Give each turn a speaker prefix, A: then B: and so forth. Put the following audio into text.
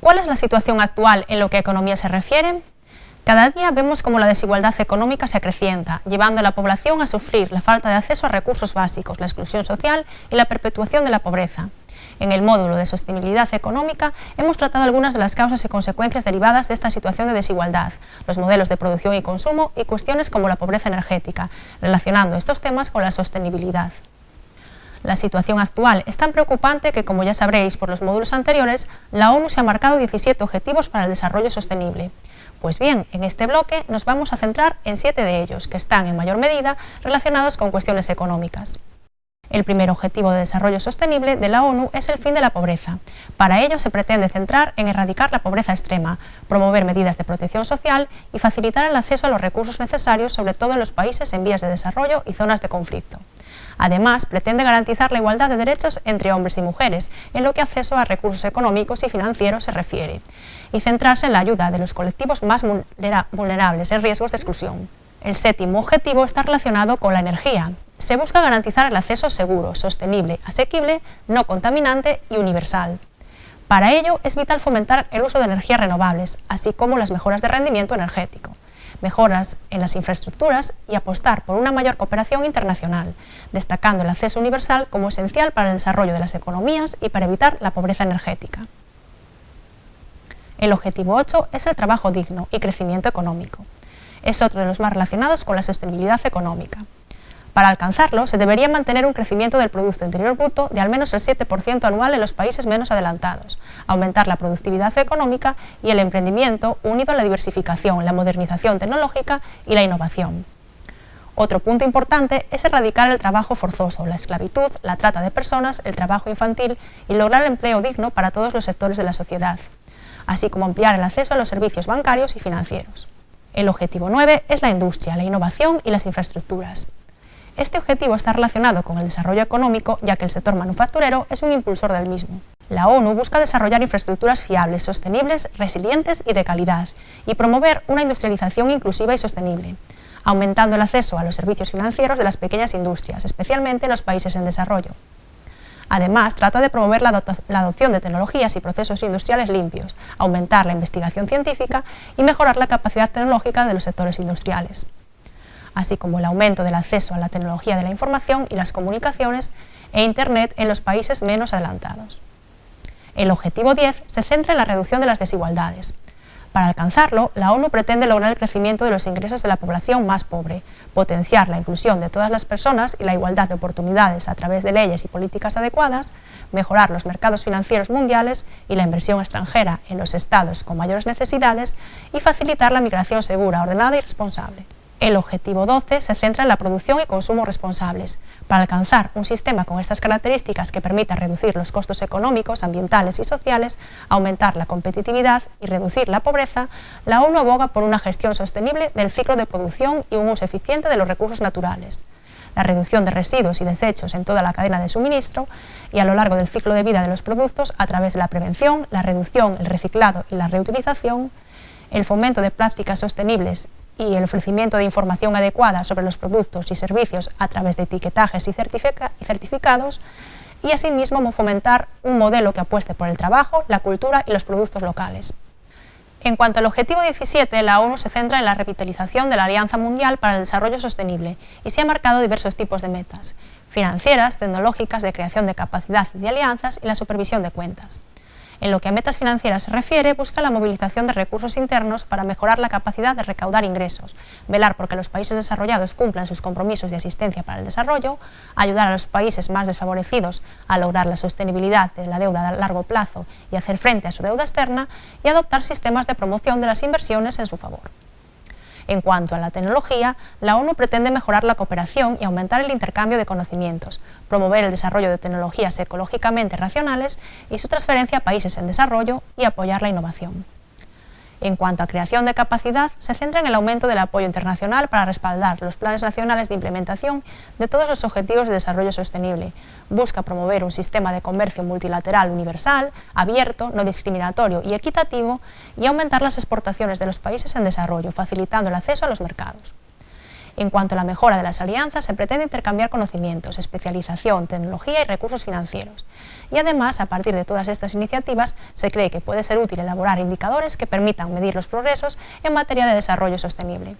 A: ¿Cuál es la situación actual en lo que a economía se refiere? Cada día vemos cómo la desigualdad económica se acrecienta, llevando a la población a sufrir la falta de acceso a recursos básicos, la exclusión social y la perpetuación de la pobreza. En el módulo de sostenibilidad económica hemos tratado algunas de las causas y consecuencias derivadas de esta situación de desigualdad, los modelos de producción y consumo y cuestiones como la pobreza energética, relacionando estos temas con la sostenibilidad. La situación actual es tan preocupante que, como ya sabréis por los módulos anteriores, la ONU se ha marcado 17 objetivos para el desarrollo sostenible. Pues bien, en este bloque nos vamos a centrar en siete de ellos, que están en mayor medida relacionados con cuestiones económicas. El primer objetivo de desarrollo sostenible de la ONU es el fin de la pobreza. Para ello se pretende centrar en erradicar la pobreza extrema, promover medidas de protección social y facilitar el acceso a los recursos necesarios, sobre todo en los países en vías de desarrollo y zonas de conflicto. Además, pretende garantizar la igualdad de derechos entre hombres y mujeres, en lo que acceso a recursos económicos y financieros se refiere, y centrarse en la ayuda de los colectivos más vulnerables en riesgos de exclusión. El séptimo objetivo está relacionado con la energía, se busca garantizar el acceso seguro, sostenible, asequible, no contaminante y universal. Para ello es vital fomentar el uso de energías renovables, así como las mejoras de rendimiento energético, mejoras en las infraestructuras y apostar por una mayor cooperación internacional, destacando el acceso universal como esencial para el desarrollo de las economías y para evitar la pobreza energética. El objetivo 8 es el trabajo digno y crecimiento económico. Es otro de los más relacionados con la sostenibilidad económica. Para alcanzarlo, se debería mantener un crecimiento del Producto Interior Bruto de al menos el 7% anual en los países menos adelantados, aumentar la productividad económica y el emprendimiento unido a la diversificación, la modernización tecnológica y la innovación. Otro punto importante es erradicar el trabajo forzoso, la esclavitud, la trata de personas, el trabajo infantil y lograr empleo digno para todos los sectores de la sociedad, así como ampliar el acceso a los servicios bancarios y financieros. El objetivo 9 es la industria, la innovación y las infraestructuras. Este objetivo está relacionado con el desarrollo económico, ya que el sector manufacturero es un impulsor del mismo. La ONU busca desarrollar infraestructuras fiables, sostenibles, resilientes y de calidad, y promover una industrialización inclusiva y sostenible, aumentando el acceso a los servicios financieros de las pequeñas industrias, especialmente en los países en desarrollo. Además, trata de promover la, adopción de tecnologías y procesos industriales limpios, aumentar la investigación científica y mejorar la capacidad tecnológica de los sectores industriales así como el aumento del acceso a la tecnología de la información y las comunicaciones e Internet en los países menos adelantados. El objetivo 10 se centra en la reducción de las desigualdades. Para alcanzarlo, la ONU pretende lograr el crecimiento de los ingresos de la población más pobre, potenciar la inclusión de todas las personas y la igualdad de oportunidades a través de leyes y políticas adecuadas, mejorar los mercados financieros mundiales y la inversión extranjera en los estados con mayores necesidades y facilitar la migración segura, ordenada y responsable. El objetivo 12 se centra en la producción y consumo responsables. Para alcanzar un sistema con estas características que permita reducir los costos económicos, ambientales y sociales, aumentar la competitividad y reducir la pobreza, la ONU aboga por una gestión sostenible del ciclo de producción y un uso eficiente de los recursos naturales la reducción de residuos y desechos en toda la cadena de suministro y a lo largo del ciclo de vida de los productos a través de la prevención, la reducción, el reciclado y la reutilización, el fomento de prácticas sostenibles y el ofrecimiento de información adecuada sobre los productos y servicios a través de etiquetajes y, certificados, y asimismo fomentar un modelo que apueste por el trabajo, la cultura y los productos locales. En cuanto al objetivo 17, la ONU se centra en la revitalización de la Alianza Mundial para el Desarrollo Sostenible y se ha marcado diversos tipos de metas, financieras, tecnológicas, de creación de capacidad y de alianzas y la supervisión de cuentas. En lo que a metas financieras se refiere, busca la movilización de recursos internos para mejorar la capacidad de recaudar ingresos, velar porque los países desarrollados cumplan sus compromisos de asistencia para el desarrollo, ayudar a los países más desfavorecidos a lograr la sostenibilidad de la deuda a largo plazo y hacer frente a su deuda externa, y adoptar sistemas de promoción de las inversiones en su favor. En cuanto a la tecnología, la ONU pretende mejorar la cooperación y aumentar el intercambio de conocimientos, promover el desarrollo de tecnologías ecológicamente racionales y su transferencia a países en desarrollo y apoyar la innovación. En cuanto a creación de capacidad, se centra en el aumento del apoyo internacional para respaldar los planes nacionales de implementación de todos los objetivos de desarrollo sostenible. Busca promover un sistema de comercio multilateral universal, abierto, no discriminatorio y equitativo y aumentar las exportaciones de los países en desarrollo, facilitando el acceso a los mercados. En cuanto a la mejora de las alianzas, se pretende intercambiar conocimientos, especialización, tecnología y recursos financieros. Y además, a partir de todas estas iniciativas, se cree que puede ser útil elaborar indicadores que permitan medir los progresos en materia de desarrollo sostenible.